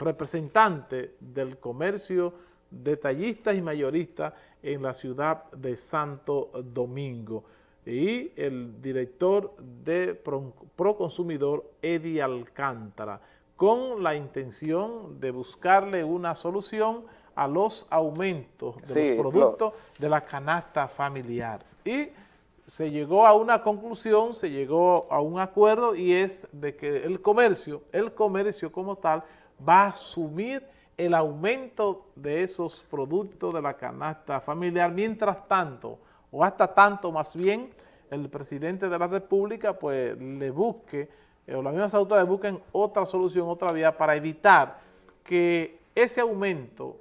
representante del comercio detallistas y mayoristas en la ciudad de Santo Domingo y el director de Proconsumidor, Eddie Alcántara, con la intención de buscarle una solución a los aumentos de los productos de la canasta familiar. Y se llegó a una conclusión, se llegó a un acuerdo y es de que el comercio, el comercio como tal, va a asumir el aumento de esos productos de la canasta familiar, mientras tanto, o hasta tanto más bien, el presidente de la República pues le busque, eh, o las mismas autoridades busquen otra solución, otra vía para evitar que ese aumento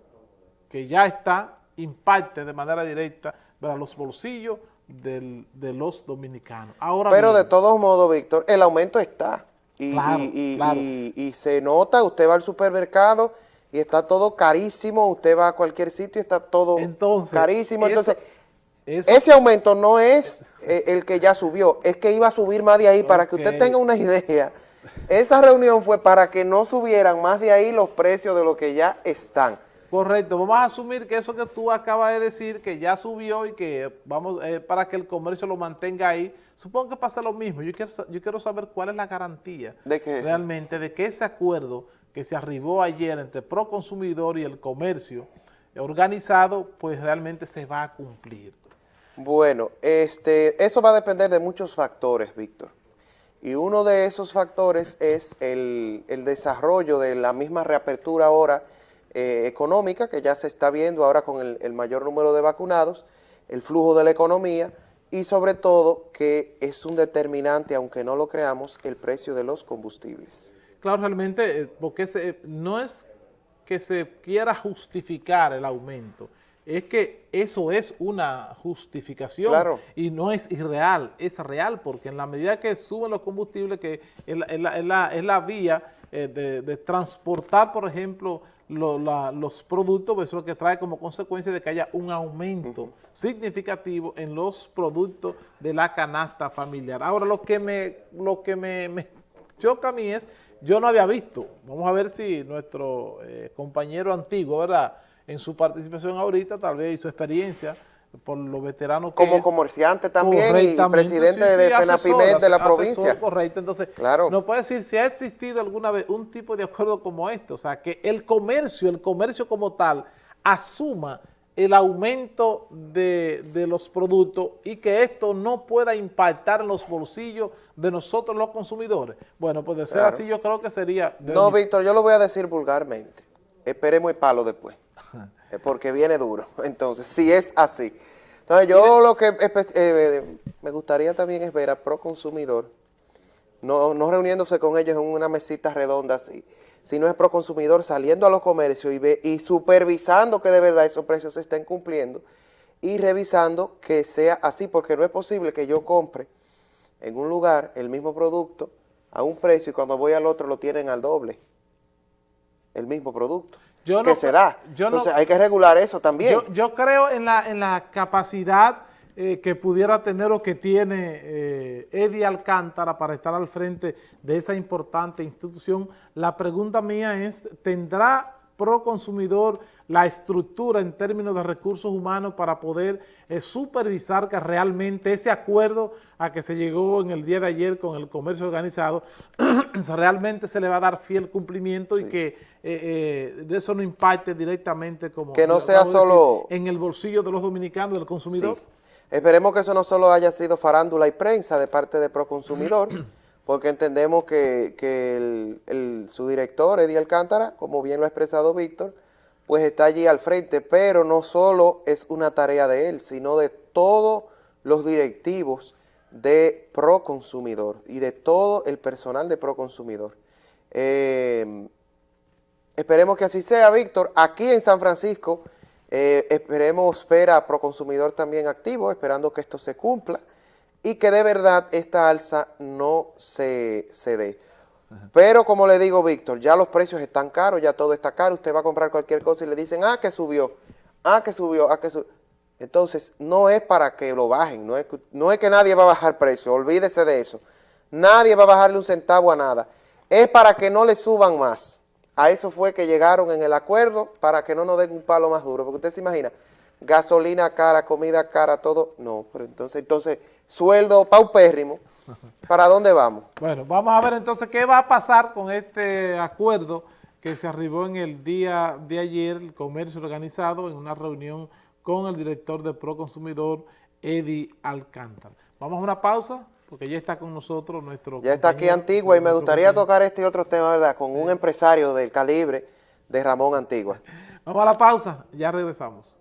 que ya está impacte de manera directa para los bolsillos de los dominicanos. Ahora Pero de todos modos, Víctor, el aumento está. Y, y, se nota, usted va al supermercado y está todo carísimo, usted va a cualquier sitio y está todo carísimo. Entonces, ese aumento no es eh, el que ya subió, es que iba a subir más de ahí. Para que usted tenga una idea, esa reunión fue para que no subieran más de ahí los precios de lo que ya están. Correcto, vamos a asumir que eso que tú acabas de decir, que ya subió y que vamos eh, para que el comercio lo mantenga ahí, supongo que pasa lo mismo. Yo quiero, yo quiero saber cuál es la garantía ¿De realmente de que ese acuerdo que se arribó ayer entre Proconsumidor y el comercio organizado, pues realmente se va a cumplir. Bueno, este, eso va a depender de muchos factores, Víctor. Y uno de esos factores es el, desarrollo de la misma reapertura ahora eh, económica, que ya se está viendo ahora con el, el mayor número de vacunados, el flujo de la economía, y sobre todo que es un determinante, aunque no lo creamos, el precio de los combustibles. Claro, realmente, eh, porque no es que se quiera justificar el aumento, es que eso es una justificación y no es irreal, es real, porque en la medida que suben los combustibles, que es la, vía eh, de, transportar, por ejemplo, los productos, pues eso es lo que trae como consecuencia de que haya un aumento significativo en los productos de la canasta familiar. Ahora, lo que me, lo que me choca a mí es yo no había visto, vamos a ver si nuestro eh, compañero antiguo, ¿verdad?, en su participación ahorita, tal vez y su experiencia, por los veteranos que Como comerciante también y presidente de FENAPIMED de la provincia. Correcto, entonces, no puede decir si ha existido alguna vez un tipo de acuerdo como este, o sea, que el comercio, el comercio como tal, asuma el aumento de, los productos y que esto no pueda impactar en los bolsillos de nosotros los consumidores. Bueno, pues de ser así yo creo que sería... No, Víctor, yo lo voy a decir vulgarmente. Esperemos el palo después, porque viene duro. Entonces, si es así. Entonces, yo lo que eh, me gustaría también es ver a Proconsumidor, no, no reuniéndose con ellos en una mesita redonda así, si no es proconsumidor saliendo a los comercios y, ve, y supervisando que de verdad esos precios se estén cumpliendo y revisando que sea así, porque no es posible que yo compre en un lugar el mismo producto a un precio y cuando voy al otro lo tienen al doble, el mismo producto. Que se da. Entonces hay que regular eso también. Yo, yo creo en la, en la capacidad eh, que pudiera tener o que tiene eh, Eddie Alcántara para estar al frente de esa importante institución. La pregunta mía es, ¿tendrá Proconsumidor la estructura en términos de recursos humanos para poder eh, supervisar que realmente ese acuerdo a que se llegó en el día de ayer con el comercio organizado realmente se le va a dar fiel cumplimiento y que de eso no impacte directamente como que no sea solo en el bolsillo de los dominicanos, del consumidor. Esperemos que eso no solo haya sido farándula y prensa de parte de Proconsumidor, porque entendemos que, su director, Eddie Alcántara, como bien lo ha expresado Víctor, pues está allí al frente, pero no solo es una tarea de él, sino de todos los directivos de Proconsumidor y de todo el personal de Proconsumidor. Eh, esperemos que así sea, Víctor. Aquí en San Francisco eh, esperemos ver a Proconsumidor también activo, esperando que esto se cumpla y que de verdad esta alza no se, se dé. Pero como le digo, Víctor, ya los precios están caros, ya todo está caro, usted va a comprar cualquier cosa y le dicen, ah, que subió, ah, que subió, ah, que subió. Entonces, no es para que lo bajen, no es, no es que nadie va a bajar precio, olvídese de eso. Nadie va a bajarle un centavo a nada. Es para que no le suban más. a eso fue que llegaron en el acuerdo para que no nos den un palo más duro, porque usted se imagina, gasolina cara, comida cara, todo, no, pero entonces, entonces, sueldo paupérrimo, ¿para dónde vamos? Bueno, vamos a ver entonces qué va a pasar con este acuerdo que se arribó en el día de ayer, el comercio organizado, en una reunión con el director de Proconsumidor, Eddie Alcántara. Vamos a una pausa, porque ya está con nosotros nuestro Ya está aquí Antigua y me gustaría tocar este otro tema, ¿verdad? Con un empresario del calibre de Ramón Antigua. Vamos a la pausa, ya regresamos.